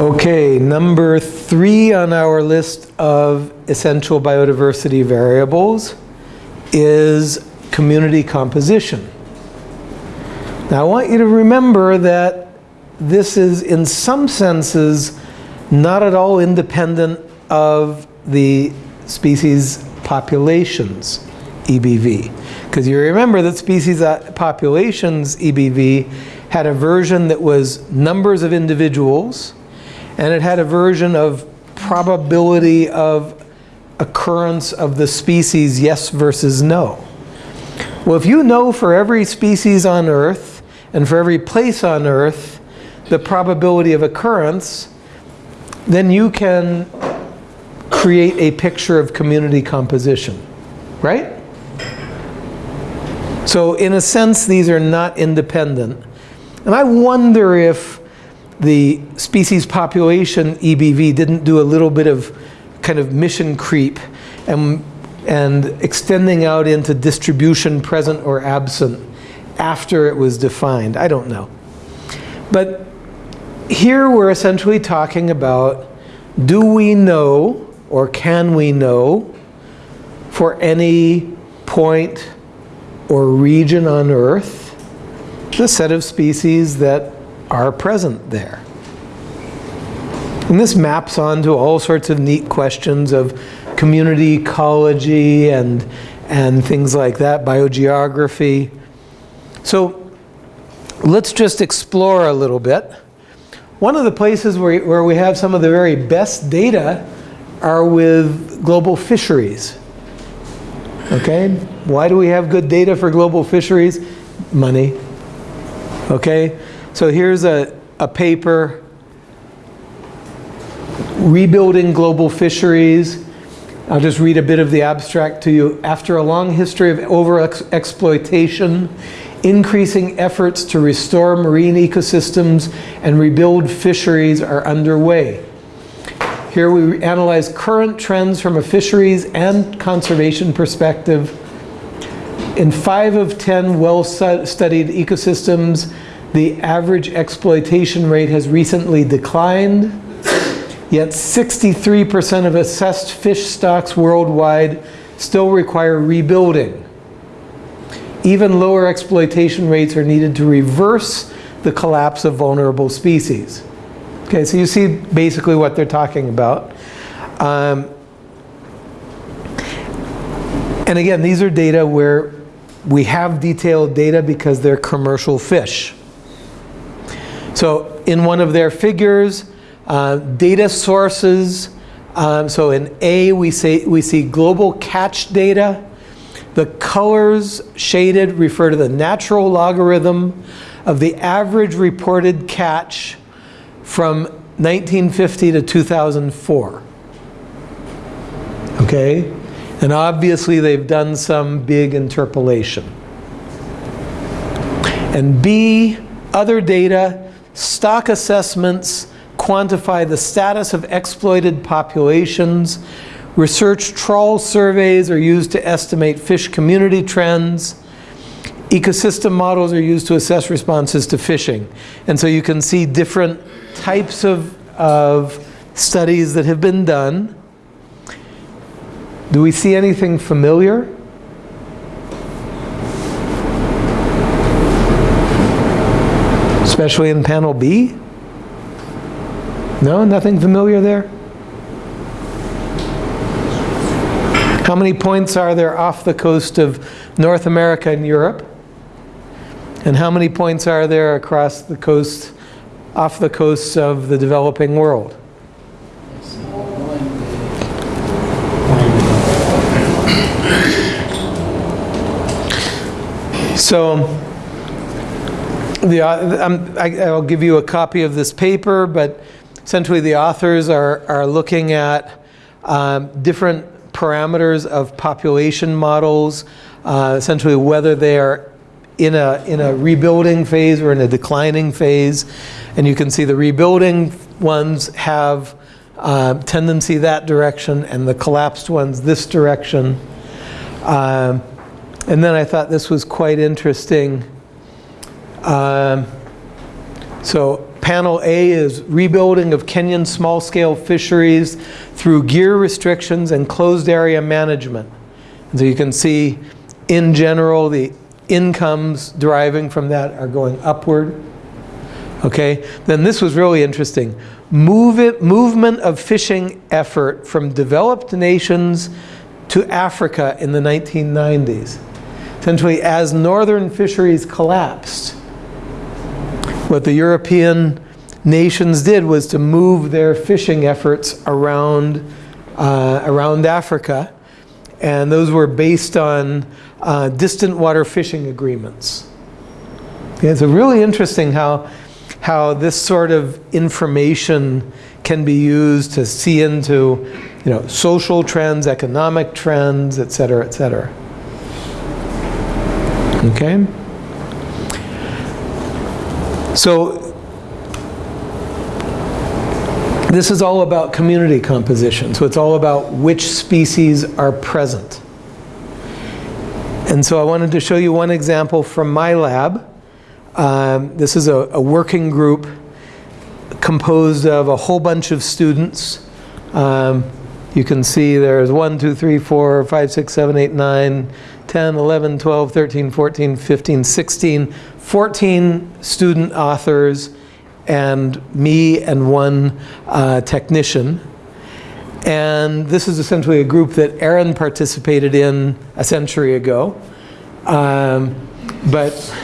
Okay, number three on our list of essential biodiversity variables is community composition. Now I want you to remember that this is in some senses not at all independent of the species populations EBV. Because you remember that species uh, populations EBV had a version that was numbers of individuals and it had a version of probability of occurrence of the species yes versus no. Well, if you know for every species on Earth and for every place on Earth the probability of occurrence, then you can create a picture of community composition, right? So in a sense, these are not independent. And I wonder if the species population EBV didn't do a little bit of kind of mission creep and, and extending out into distribution present or absent after it was defined. I don't know. But here we're essentially talking about do we know or can we know for any point or region on Earth the set of species that are present there. And this maps onto all sorts of neat questions of community ecology and, and things like that, biogeography. So let's just explore a little bit. One of the places where, where we have some of the very best data are with global fisheries. Okay, why do we have good data for global fisheries? Money. Okay, so here's a, a paper, Rebuilding Global Fisheries. I'll just read a bit of the abstract to you. After a long history of over-exploitation, increasing efforts to restore marine ecosystems and rebuild fisheries are underway. Here we analyze current trends from a fisheries and conservation perspective. In five of 10 well-studied ecosystems, the average exploitation rate has recently declined, yet 63% of assessed fish stocks worldwide still require rebuilding. Even lower exploitation rates are needed to reverse the collapse of vulnerable species. Okay, so you see basically what they're talking about. Um, and again, these are data where we have detailed data because they're commercial fish. So in one of their figures, uh, data sources, um, so in A we, say, we see global catch data. The colors shaded refer to the natural logarithm of the average reported catch from 1950 to 2004. Okay? And obviously they've done some big interpolation. And B, other data Stock assessments quantify the status of exploited populations. Research trawl surveys are used to estimate fish community trends. Ecosystem models are used to assess responses to fishing. And so you can see different types of, of studies that have been done. Do we see anything familiar? Especially in panel B? No, nothing familiar there? How many points are there off the coast of North America and Europe? And how many points are there across the coast, off the coasts of the developing world? So the, um, I, will give you a copy of this paper, but essentially the authors are, are looking at um, different parameters of population models, uh, essentially whether they are in a, in a rebuilding phase or in a declining phase. And you can see the rebuilding ones have uh, tendency that direction and the collapsed ones this direction. Um, and then I thought this was quite interesting. Um, so Panel A is rebuilding of Kenyan small-scale fisheries through gear restrictions and closed area management. So you can see, in general, the incomes deriving from that are going upward. Okay, then this was really interesting. Move it, movement of fishing effort from developed nations to Africa in the 1990s. Essentially, as northern fisheries collapsed, what the European nations did was to move their fishing efforts around, uh, around Africa. And those were based on uh, distant water fishing agreements. Okay, it's really interesting how, how this sort of information can be used to see into you know, social trends, economic trends, et cetera, et cetera. Okay? So this is all about community composition. So it's all about which species are present. And so I wanted to show you one example from my lab. Um, this is a, a, working group composed of a whole bunch of students. Um, you can see there's 1, 2, 3, 4, 5, 6, 7, 8, 9, 10, 11, 12, 13, 14, 15, 16, 14 student authors and me and one uh, technician. And this is essentially a group that Aaron participated in a century ago. Um, but,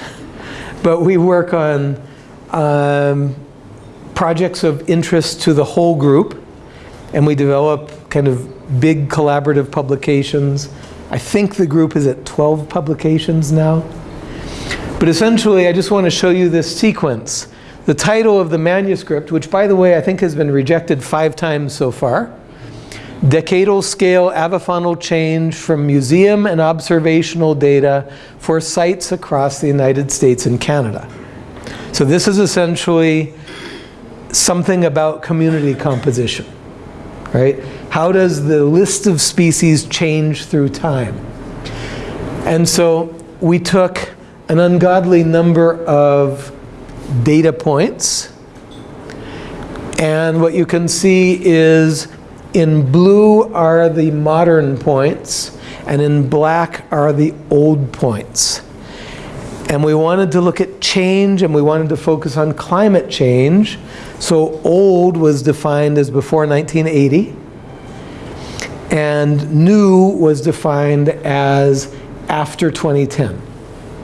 but we work on um, projects of interest to the whole group and we develop kind of big collaborative publications I think the group is at 12 publications now. But essentially, I just want to show you this sequence. The title of the manuscript, which by the way, I think has been rejected five times so far, Decadal Scale Avifaunal Change from Museum and Observational Data for Sites Across the United States and Canada. So this is essentially something about community composition right? How does the list of species change through time? And so we took an ungodly number of data points. And what you can see is in blue are the modern points, and in black are the old points. And we wanted to look at change, and we wanted to focus on climate change. So old was defined as before 1980, and new was defined as after 2010.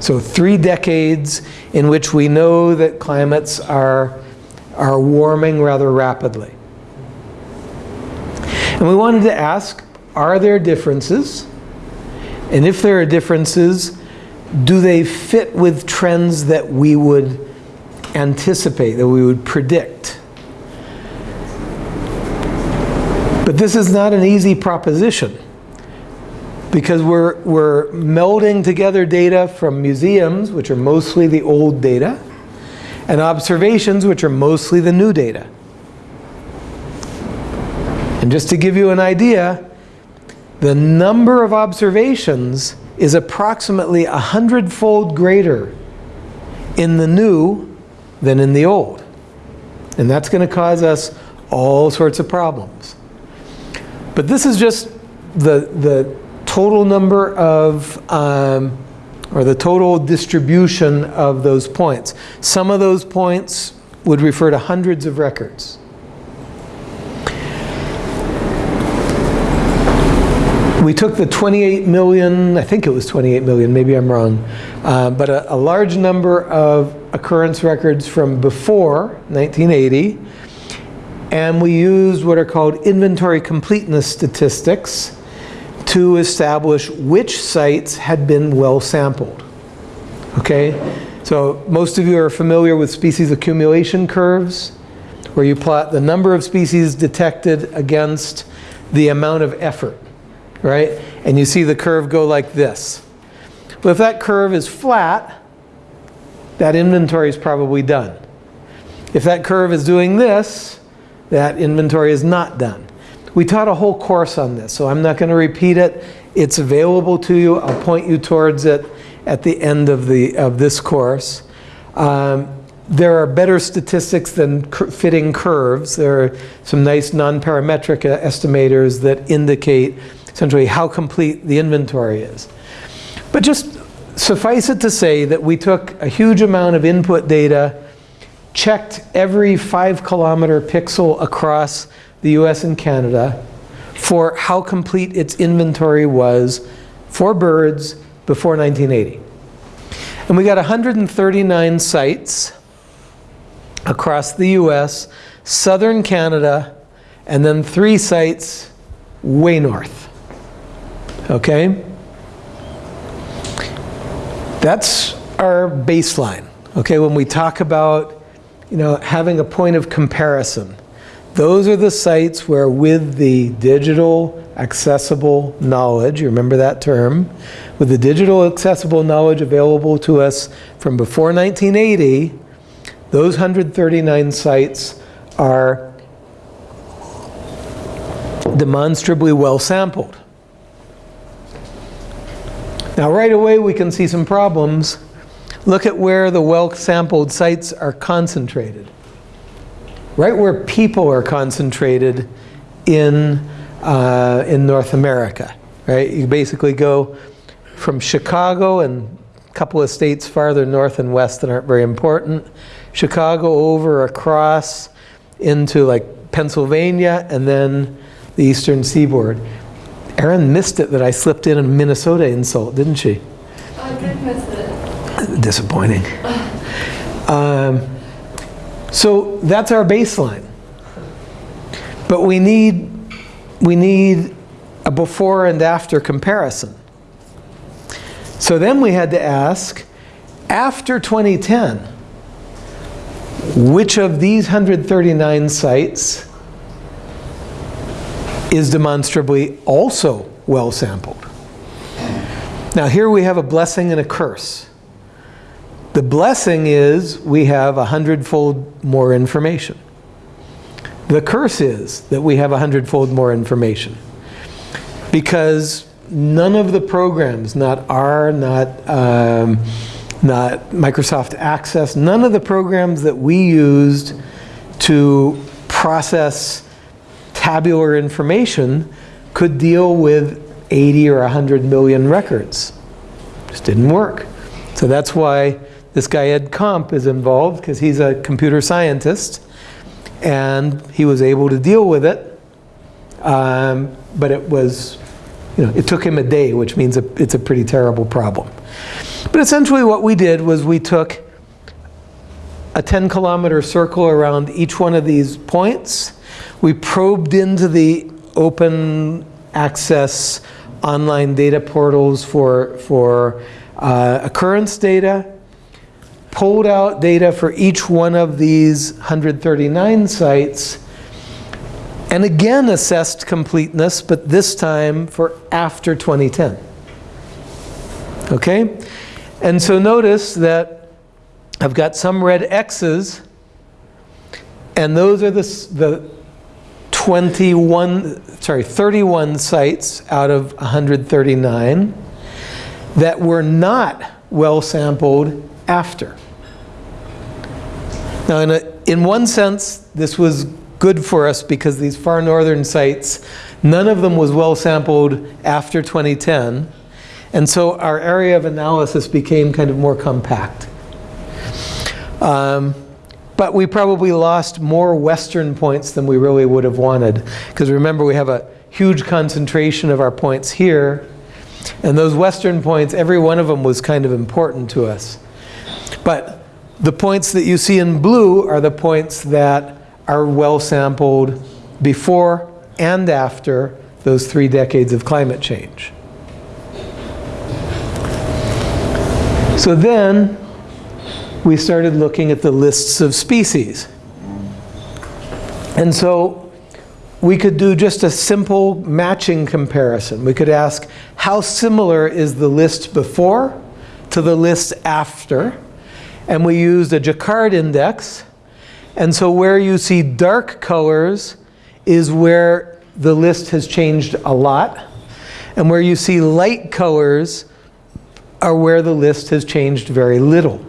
So three decades in which we know that climates are, are warming rather rapidly. And we wanted to ask, are there differences? And if there are differences, do they fit with trends that we would anticipate, that we would predict. But this is not an easy proposition because we're, we're melding together data from museums, which are mostly the old data, and observations, which are mostly the new data. And just to give you an idea, the number of observations is approximately a hundredfold greater in the new than in the old. And that's going to cause us all sorts of problems. But this is just the, the total number of, um, or the total distribution of those points. Some of those points would refer to hundreds of records. We took the 28 million, I think it was 28 million, maybe I'm wrong, uh, but a, a large number of occurrence records from before 1980, and we used what are called inventory completeness statistics to establish which sites had been well sampled. Okay, so most of you are familiar with species accumulation curves, where you plot the number of species detected against the amount of effort, right? And you see the curve go like this. But if that curve is flat, that inventory is probably done. If that curve is doing this, that inventory is not done. We taught a whole course on this, so I'm not going to repeat it. It's available to you. I'll point you towards it at the end of, the, of this course. Um, there are better statistics than fitting curves. There are some nice non-parametric uh, estimators that indicate essentially how complete the inventory is. But just suffice it to say that we took a huge amount of input data, checked every five kilometer pixel across the US and Canada for how complete its inventory was for birds before 1980. And we got 139 sites across the US, southern Canada, and then three sites way north. Okay? That's our baseline. Okay, when we talk about, you know, having a point of comparison, those are the sites where with the digital accessible knowledge, you remember that term, with the digital accessible knowledge available to us from before 1980, those 139 sites are demonstrably well sampled. Now right away we can see some problems. Look at where the well-sampled sites are concentrated. Right where people are concentrated in, uh, in North America. Right? You basically go from Chicago and a couple of states farther north and west that aren't very important. Chicago over across into like Pennsylvania and then the eastern seaboard. Erin missed it that I slipped in a Minnesota insult, didn't she? I did miss it. Disappointing. Um, so that's our baseline. But we need, we need a before and after comparison. So then we had to ask, after 2010, which of these 139 sites is demonstrably also well sampled. Now here we have a blessing and a curse. The blessing is we have a hundredfold more information. The curse is that we have a hundredfold more information. Because none of the programs, not R, not, um, not Microsoft Access, none of the programs that we used to process tabular information could deal with 80 or 100 million records. Just didn't work. So that's why this guy Ed Komp is involved because he's a computer scientist and he was able to deal with it. Um, but it was, you know, it took him a day, which means it's a pretty terrible problem. But essentially what we did was we took a 10 kilometer circle around each one of these points we probed into the open access online data portals for, for uh, occurrence data, pulled out data for each one of these 139 sites, and again assessed completeness, but this time for after 2010. Okay? And so notice that I've got some red X's, and those are the, the 21, sorry, 31 sites out of 139 that were not well sampled after. Now, in, a, in one sense, this was good for us because these far northern sites, none of them was well sampled after 2010. And so our area of analysis became kind of more compact. Um, but we probably lost more western points than we really would have wanted. Because remember, we have a huge concentration of our points here. And those western points, every one of them was kind of important to us. But the points that you see in blue are the points that are well sampled before and after those three decades of climate change. So then, we started looking at the lists of species. And so we could do just a simple matching comparison. We could ask, how similar is the list before to the list after? And we used a Jaccard index. And so where you see dark colors is where the list has changed a lot. And where you see light colors are where the list has changed very little.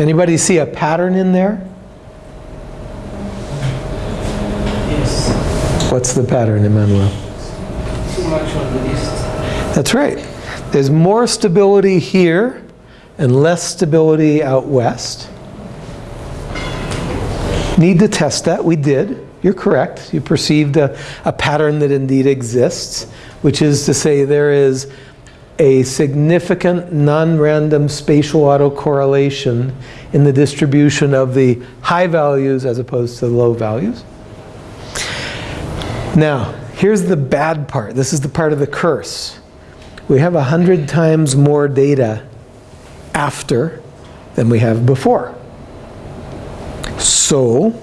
Anybody see a pattern in there? Yes. What's the pattern, Emmanuel? Too much on the east. That's right. There's more stability here and less stability out west. Need to test that. We did. You're correct. You perceived a, a pattern that indeed exists, which is to say there is a significant non-random spatial autocorrelation in the distribution of the high values as opposed to the low values. Now, here's the bad part. This is the part of the curse. We have a hundred times more data after than we have before. So,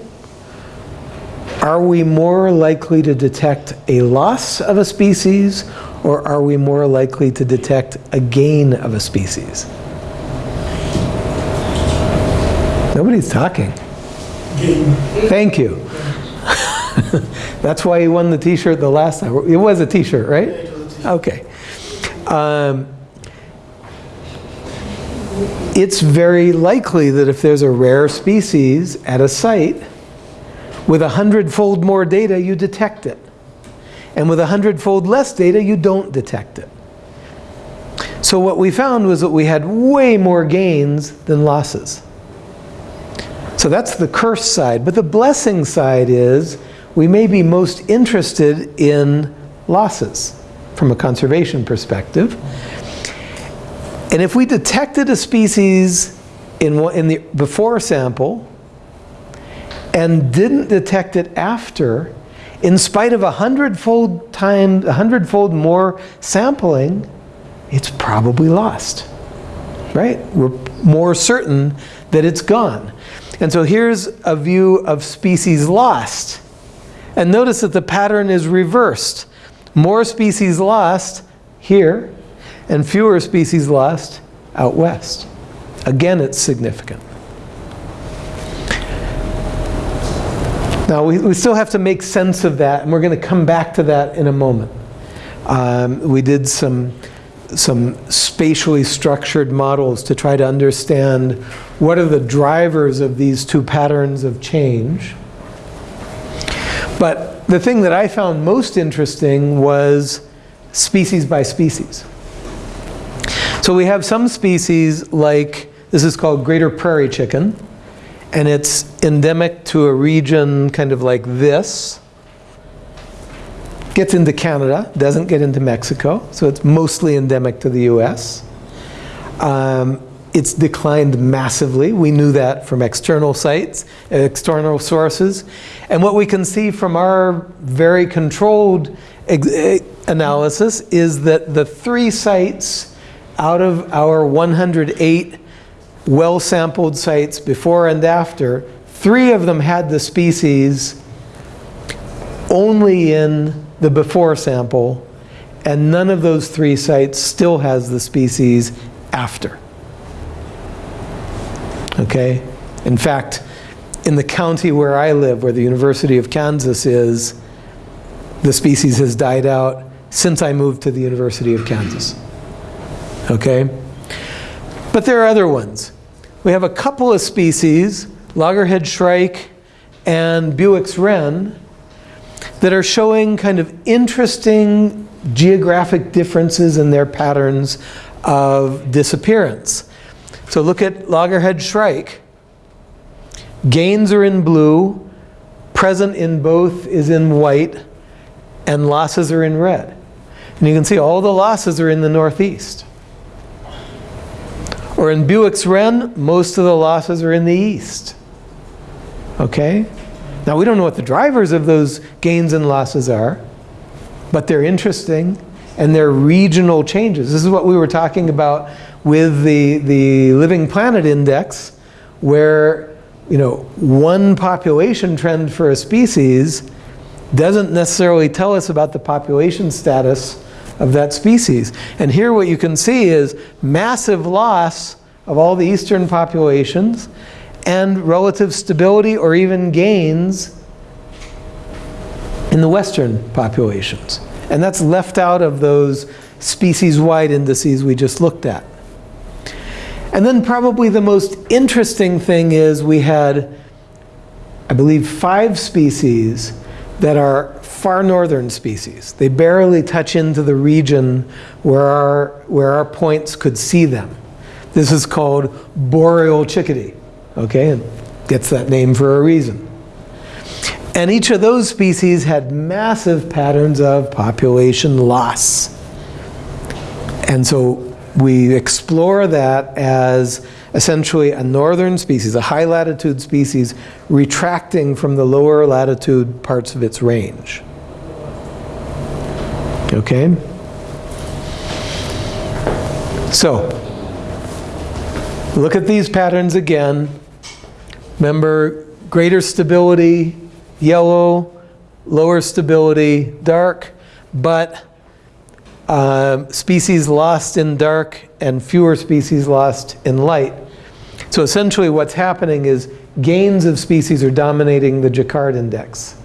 are we more likely to detect a loss of a species or are we more likely to detect a gain of a species? Nobody's talking. Thank you. That's why he won the t-shirt the last time. It was a t-shirt, right? Okay. Um, it's very likely that if there's a rare species at a site, with a hundredfold more data, you detect it. And with a hundredfold less data, you don't detect it. So what we found was that we had way more gains than losses. So that's the curse side. But the blessing side is we may be most interested in losses from a conservation perspective. And if we detected a species in, in the before sample and didn't detect it after, in spite of a hundredfold time, a hundredfold more sampling, it's probably lost, right? We're more certain that it's gone. And so here's a view of species lost. And notice that the pattern is reversed. More species lost here, and fewer species lost out west. Again, it's significant. Now, we, we still have to make sense of that, and we're going to come back to that in a moment. Um, we did some, some spatially structured models to try to understand what are the drivers of these two patterns of change. But the thing that I found most interesting was species by species. So we have some species like, this is called greater prairie chicken, and it's endemic to a region kind of like this. Gets into Canada, doesn't get into Mexico, so it's mostly endemic to the US. Um, it's declined massively. We knew that from external sites, external sources. And what we can see from our very controlled eh, analysis is that the three sites out of our 108 well-sampled sites before and after, three of them had the species only in the before sample, and none of those three sites still has the species after. Okay? In fact, in the county where I live, where the University of Kansas is, the species has died out since I moved to the University of Kansas. Okay? But there are other ones. We have a couple of species, loggerhead shrike and Bewick's wren, that are showing kind of interesting geographic differences in their patterns of disappearance. So look at loggerhead shrike. Gains are in blue, present in both is in white, and losses are in red. And you can see all the losses are in the northeast. Or in Bewick's Wren, most of the losses are in the east. Okay? Now we don't know what the drivers of those gains and losses are, but they're interesting and they're regional changes. This is what we were talking about with the, the Living Planet Index, where you know, one population trend for a species doesn't necessarily tell us about the population status of that species. And here what you can see is massive loss of all the eastern populations and relative stability or even gains in the western populations. And that's left out of those species-wide indices we just looked at. And then probably the most interesting thing is we had, I believe, five species that are far northern species. They barely touch into the region where our, where our points could see them. This is called boreal chickadee, okay? And gets that name for a reason. And each of those species had massive patterns of population loss. And so we explore that as essentially a northern species, a high latitude species, retracting from the lower latitude parts of its range. Okay? So, look at these patterns again. Remember, greater stability, yellow, lower stability, dark, but um, species lost in dark and fewer species lost in light. So essentially what's happening is gains of species are dominating the Jaccard index.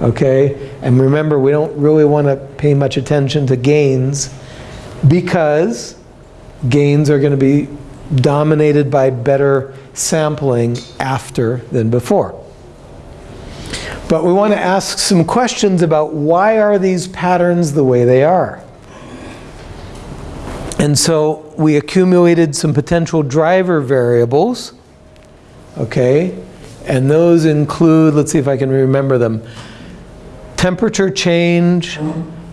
Okay? And remember, we don't really want to pay much attention to gains because gains are going to be dominated by better sampling after than before. But we want to ask some questions about why are these patterns the way they are? And so we accumulated some potential driver variables, okay? And those include, let's see if I can remember them, temperature change,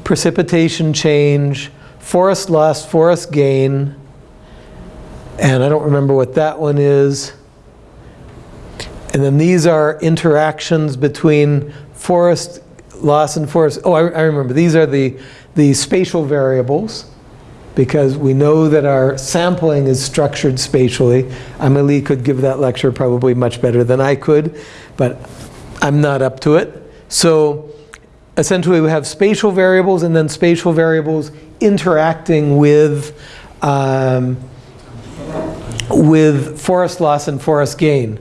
precipitation change, forest loss, forest gain, and I don't remember what that one is. And then these are interactions between forest loss and forest. Oh, I, I remember. These are the, the spatial variables because we know that our sampling is structured spatially. Amelie could give that lecture probably much better than I could, but I'm not up to it. So essentially we have spatial variables and then spatial variables interacting with, um, with forest loss and forest gain.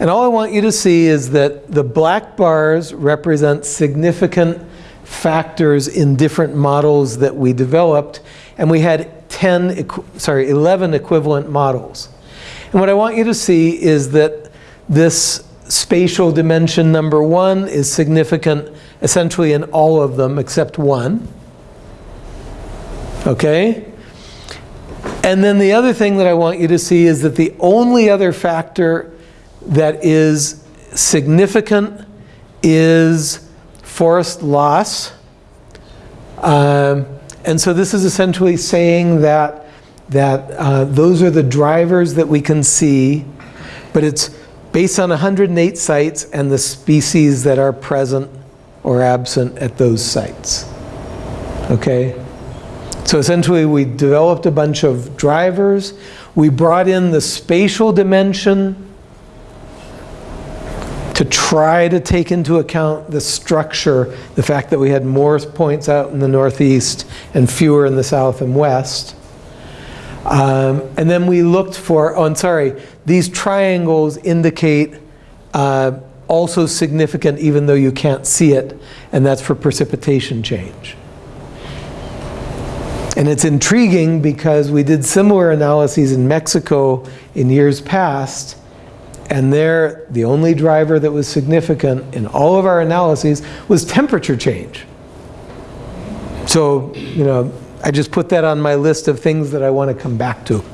And all I want you to see is that the black bars represent significant factors in different models that we developed and we had 10, sorry, 11 equivalent models. And what I want you to see is that this spatial dimension number one is significant essentially in all of them except one. Okay? And then the other thing that I want you to see is that the only other factor that is significant is forest loss. Um, and so this is essentially saying that, that uh, those are the drivers that we can see, but it's based on 108 sites and the species that are present or absent at those sites. Okay? So essentially we developed a bunch of drivers. We brought in the spatial dimension to try to take into account the structure, the fact that we had more points out in the northeast and fewer in the south and west. Um, and then we looked for, oh, I'm sorry, these triangles indicate uh, also significant even though you can't see it, and that's for precipitation change. And it's intriguing because we did similar analyses in Mexico in years past, and there, the only driver that was significant in all of our analyses was temperature change. So, you know, I just put that on my list of things that I want to come back to.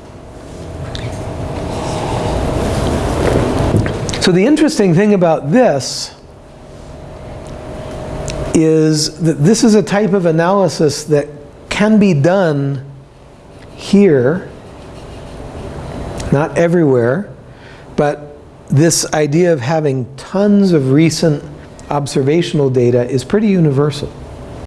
So the interesting thing about this is that this is a type of analysis that can be done here, not everywhere, but this idea of having tons of recent observational data is pretty universal.